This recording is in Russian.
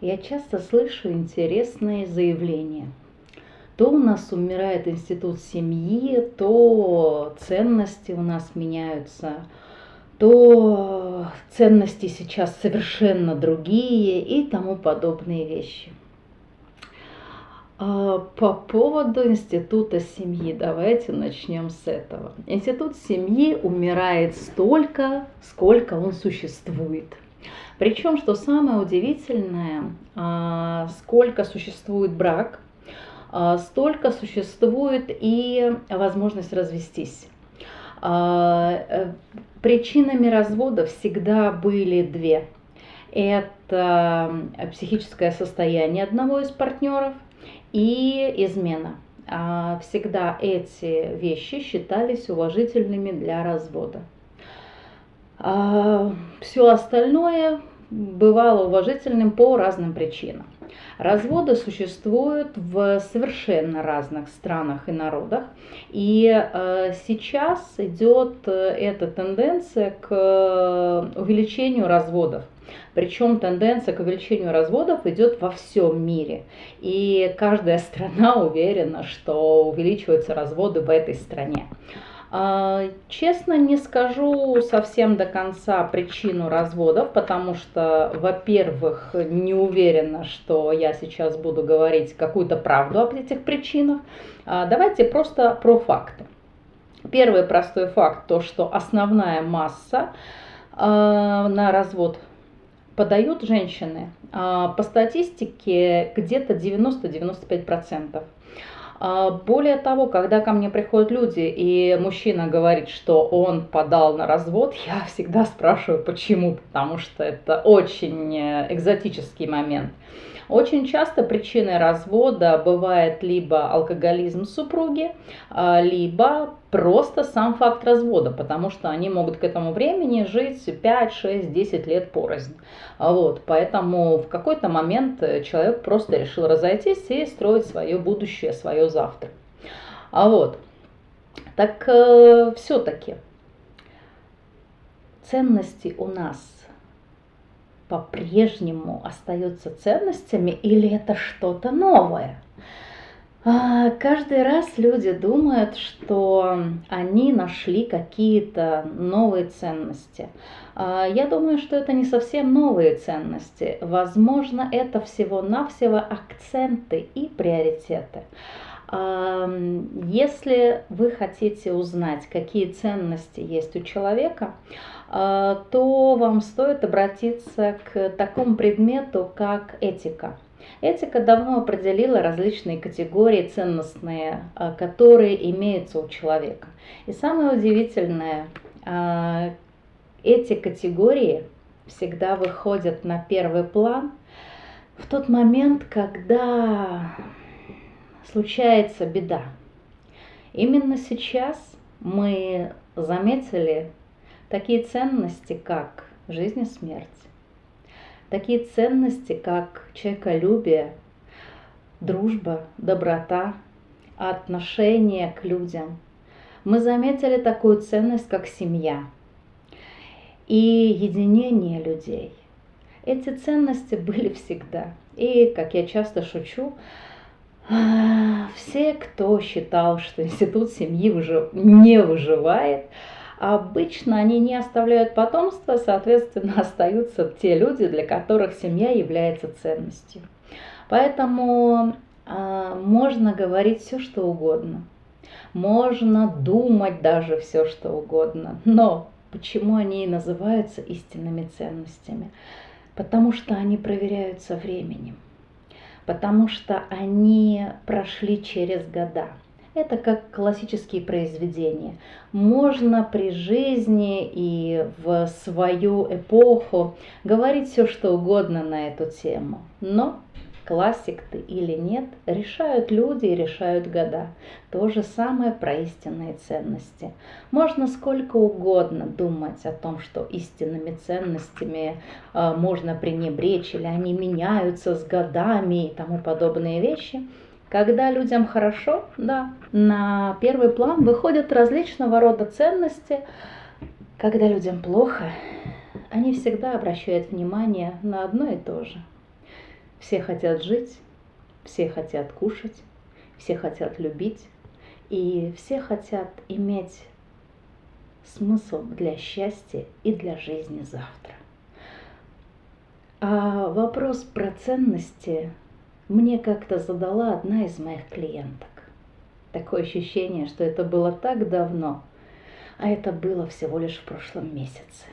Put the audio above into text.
я часто слышу интересные заявления. То у нас умирает институт семьи, то ценности у нас меняются, то ценности сейчас совершенно другие и тому подобные вещи. А, по поводу института семьи, давайте начнем с этого. Институт семьи умирает столько, сколько он существует. Причем, что самое удивительное, а, сколько существует брак, а, столько существует и возможность развестись. Э, причинами развода всегда были две. Это психическое состояние одного из партнеров – и измена. А всегда эти вещи считались уважительными для развода. А все остальное бывало уважительным по разным причинам. Разводы существуют в совершенно разных странах и народах. И э, сейчас идет э, эта тенденция к э, увеличению разводов. Причем тенденция к увеличению разводов идет во всем мире. И каждая страна уверена, что увеличиваются разводы в этой стране. А, честно не скажу совсем до конца причину разводов, потому что, во-первых, не уверена, что я сейчас буду говорить какую-то правду об этих причинах. А, давайте просто про факты. Первый простой факт, то что основная масса а, на развод подают женщины, по статистике где-то 90-95%. А, более того, когда ко мне приходят люди, и мужчина говорит, что он подал на развод, я всегда спрашиваю, почему, потому что это очень э, экзотический момент. Очень часто причиной развода бывает либо алкоголизм супруги, а, либо просто сам факт развода, потому что они могут к этому времени жить 5, 6, 10 лет порознь. А вот, поэтому в какой-то момент человек просто решил разойтись и строить свое будущее, свое завтра. А вот, так э, все-таки ценности у нас по-прежнему остаются ценностями или это что-то новое? А, каждый раз люди думают, что они нашли какие-то новые ценности. А, я думаю, что это не совсем новые ценности. Возможно, это всего-навсего акценты и приоритеты. Если вы хотите узнать, какие ценности есть у человека, а, то вам стоит обратиться к такому предмету, как этика. Этика давно определила различные категории ценностные, а, которые имеются у человека. И самое удивительное, а, эти категории всегда выходят на первый план в тот момент, когда случается беда. Именно сейчас мы заметили такие ценности, как жизнь и смерть, такие ценности, как человеколюбие, дружба, доброта, отношение к людям. Мы заметили такую ценность, как семья и единение людей. Эти ценности были всегда. И, как я часто шучу, все, кто считал, что институт семьи не выживает, Обычно они не оставляют потомства, соответственно, остаются те люди, для которых семья является ценностью. Поэтому э, можно говорить все, что угодно. Можно думать даже все, что угодно. Но почему они и называются истинными ценностями? Потому что они проверяются временем. Потому что они прошли через года. Это как классические произведения. Можно при жизни и в свою эпоху говорить все, что угодно на эту тему. Но классик ты или нет, решают люди и решают года. То же самое про истинные ценности. Можно сколько угодно думать о том, что истинными ценностями э, можно пренебречь, или они меняются с годами и тому подобные вещи – когда людям хорошо, да, на первый план выходят различного рода ценности. Когда людям плохо, они всегда обращают внимание на одно и то же. Все хотят жить, все хотят кушать, все хотят любить, и все хотят иметь смысл для счастья и для жизни завтра. А вопрос про ценности мне как-то задала одна из моих клиенток. Такое ощущение, что это было так давно, а это было всего лишь в прошлом месяце.